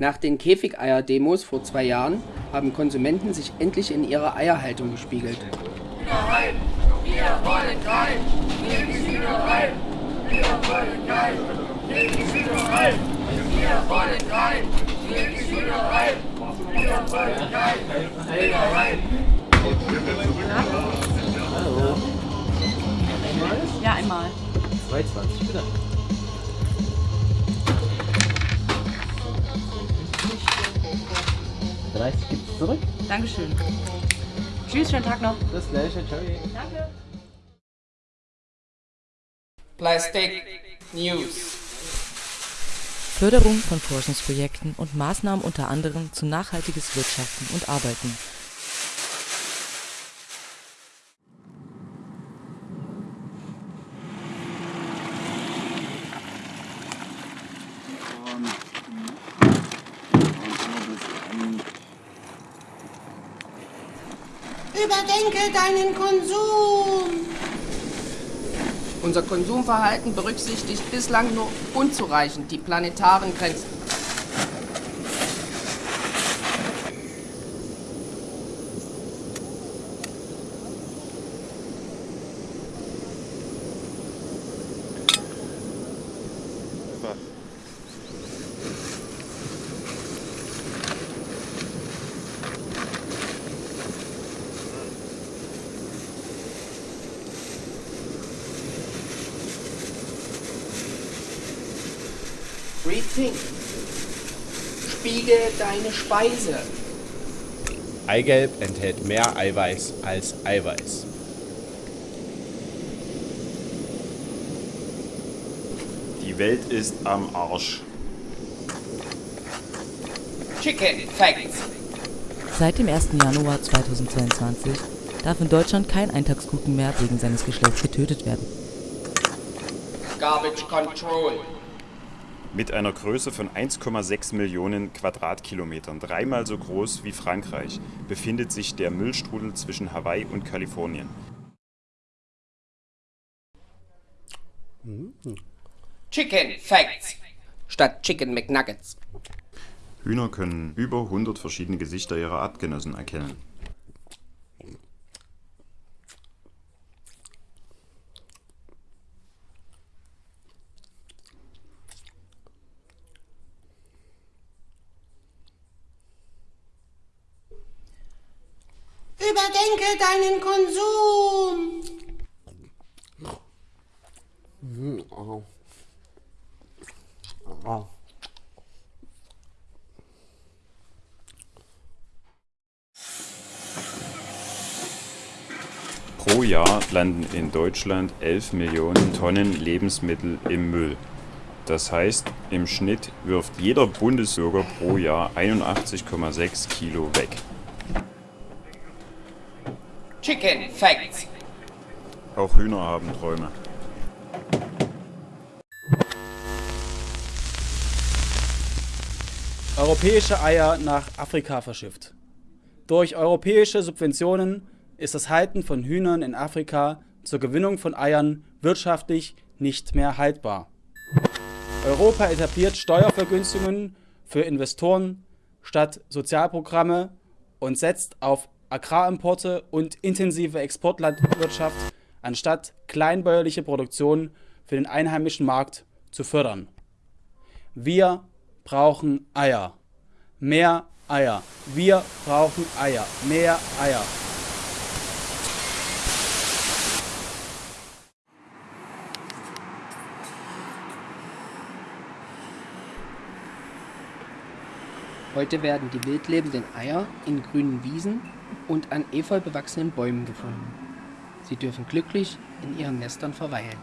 Nach den Käfigeier-Demos vor zwei Jahren haben Konsumenten sich endlich in ihrer Eierhaltung gespiegelt. Hühnerei, wir wollen kein, neben Hühnerei, wir wollen kein, neben Hühnerei, wir wollen kein, neben Hühnerei, wir wollen kein, Hühnerei. Hallo. Ja, einmal. 2,20 bitte. Dreißig gibt's zurück. Dankeschön. Tschüss, schönen Tag noch. Das gleiche, ciao. Danke. Plastic News. Förderung von Forschungsprojekten und Maßnahmen unter anderem zu nachhaltiges Wirtschaften und Arbeiten. Überdenke deinen Konsum. Unser Konsumverhalten berücksichtigt bislang nur unzureichend die planetaren Grenzen. Rethink. Spiegel deine Speise. Eigelb enthält mehr Eiweiß als Eiweiß. Die Welt ist am Arsch. Chicken Facts. Seit dem 1. Januar 2022 darf in Deutschland kein Eintagskuchen mehr wegen seines Geschlechts getötet werden. Garbage Control. Mit einer Größe von 1,6 Millionen Quadratkilometern, dreimal so groß wie Frankreich, befindet sich der Müllstrudel zwischen Hawaii und Kalifornien. Chicken Facts. Statt Chicken McNuggets. Hühner können über 100 verschiedene Gesichter ihrer Artgenossen erkennen. Überdenke deinen Konsum. Pro Jahr landen in Deutschland 11 Millionen Tonnen Lebensmittel im Müll. Das heißt, im Schnitt wirft jeder Bundesbürger pro Jahr 81,6 Kilo weg. Chicken Facts. Auch Hühner haben Träume. Europäische Eier nach Afrika verschifft. Durch europäische Subventionen ist das Halten von Hühnern in Afrika zur Gewinnung von Eiern wirtschaftlich nicht mehr haltbar. Europa etabliert Steuervergünstigungen für Investoren statt Sozialprogramme und setzt auf Agrarimporte und intensive Exportlandwirtschaft anstatt kleinbäuerliche Produktion für den einheimischen Markt zu fördern. Wir brauchen Eier. Mehr Eier. Wir brauchen Eier. Mehr Eier. Heute werden die wildlebenden Eier in grünen Wiesen und an efeu bewachsenen Bäumen gefunden. Sie dürfen glücklich in ihren Nestern verweilen.